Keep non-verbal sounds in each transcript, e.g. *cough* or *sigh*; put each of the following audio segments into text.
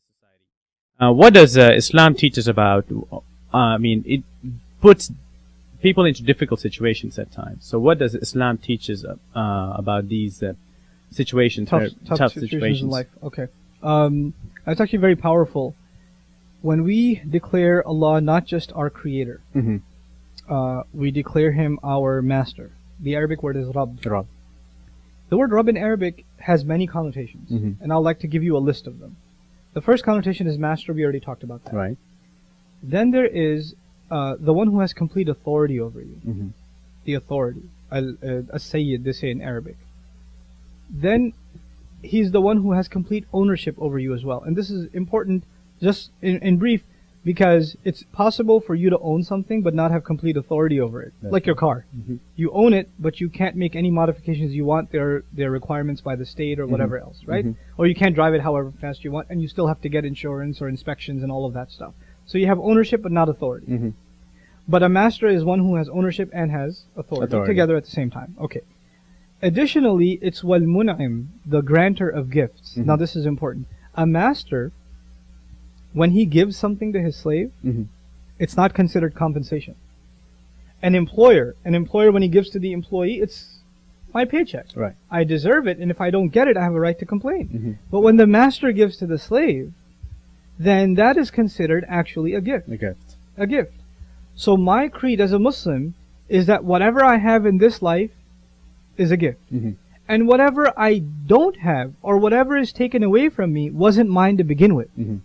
this society. Uh, what does uh, Islam teach us about? Uh, I mean, it puts people into difficult situations at times. So, what does Islam teach us uh, about these uh, situations, tough, uh, tough, tough situations, situations? in life. Okay, um, that's actually very powerful. When we declare Allah not just our creator, Mhm. uh, we declare Him our master. The Arabic word is Rabb. Rabb. The word Rabb in Arabic has many connotations, Mhm. and I'd like to give you a list of them. The first connotation is master. We already talked about that. Right. Then there is uh, the one who has complete authority over you. Mhm. The authority. Al uh, they say in Arabic. Then he's the one who has complete ownership over you as well. And this is important just in, in brief because it's possible for you to own something but not have complete authority over it. That's like your car. Mhm. You own it, but you can't make any modifications you want. There there are requirements by the state or whatever else, right? Mhm. Or you can't drive it however fast you want, and you still have to get insurance or inspections and all of that stuff. So you have ownership but not authority. Mhm. But a master is one who has ownership and has authority, Authority. together at the same time. Okay. Additionally, it's wal mun'im, the grantor of gifts. Mhm. Now this is important. A master, when he gives something to his slave, Mhm. it's not considered compensation. An employer, an employer when he gives to the employee, it's my paycheck. Right. I deserve it, and if I don't get it, I have a right to complain. Mhm. But when the master gives to the slave, then that is considered actually a gift A gift. a gift. So my creed as a Muslim is that whatever I have in this life is a gift. Mhm. And whatever I don't have or whatever is taken away from me wasn't mine to begin with. Mhm.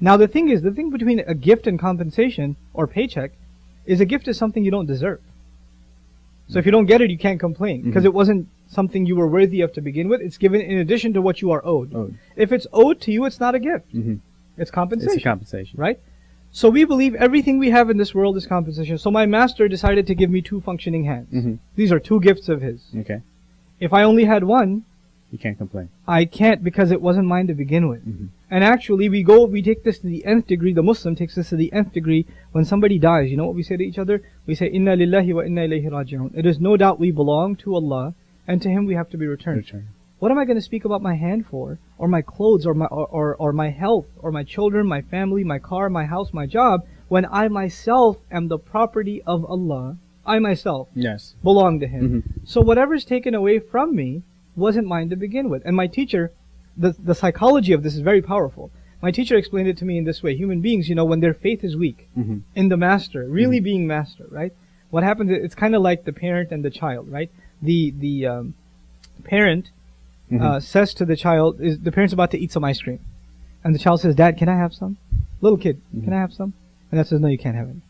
Now the thing is, the thing between a gift and compensation or paycheck is a gift is something you don't deserve. So if you don't get it, you can't complain because Mhm. it wasn't something you were worthy of to begin with. It's given in addition to what you are owed. Oh. If it's owed to you, it's not a gift. Mhm. It's compensation It's compensation. right? So we believe everything we have in this world is compensation. So my master decided to give me two functioning hands. Mhm. These are two gifts of his. Okay. If I only had one, You can't complain. I can't because it wasn't mine to begin with. Mhm. And actually, we go, we take this to the nth degree. The Muslim takes this to the nth degree. When somebody dies, you know what we say to each other? We say, "Inna lillahi wa inna ilayhi raji'un." It is no doubt we belong to Allah, and to Him we have to be returned. Return. What am I going to speak about my hand for, or my clothes, or my or, or, or my health, or my children, my family, my car, my house, my job, when I myself am the property of Allah? I myself Yes. belong to Him. Mhm. So whatever's taken away from me wasn't mine to begin with. And my teacher, the the psychology of this is very powerful. My teacher explained it to me in this way: human beings, you know, when their faith is weak Mhm. in the master, really being master, right? What happens? is It's kind of like the parent and the child, right? The the um, parent Mhm. uh, says to the child, is the parent's about to eat some ice cream, and the child says, "Dad, can I have some?" Little kid, can I have some? And dad says, "No, you can't have any."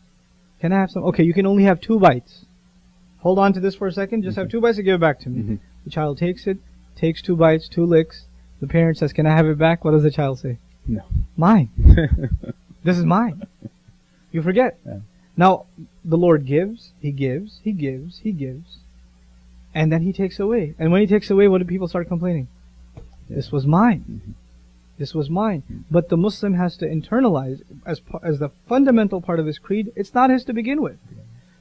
Can I have some? Okay, you can only have two bites. Hold on to this for a second. Just have two bites and give it back to me. The child takes it, takes two bites, two licks. The parent says, "Can I have it back?" What does the child say? No. Mine. *laughs* This is mine. You forget. Yeah. Now, the Lord gives, He gives, He gives, He gives, and then He takes away. And when He takes away, what do people start complaining? This was mine. Mhm. This was mine. But the Muslim has to internalize as as the fundamental part of his creed. It's not his to begin with.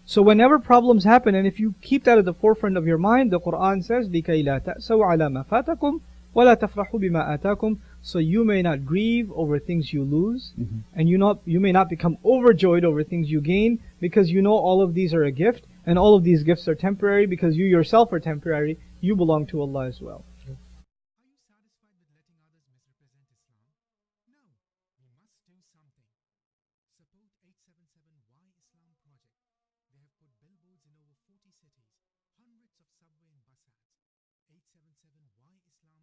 So whenever problems happen, and if you keep that at the forefront of your mind, the Quran says, لِكَيْ لَا تَأْسَوْا عَلَى مَا فَاتَكُمْ وَلَا تَفْرَحُوا بِمَا آتَاكُمْ So you may not grieve over things you lose, Mhm. and you not you may not become overjoyed over things you gain, because you know all of these are a gift, and all of these gifts are temporary, because you yourself are temporary. You belong to Allah as well. They have put billboards in over 40 cities, hundreds of subway and bus ads. 877 Y Islam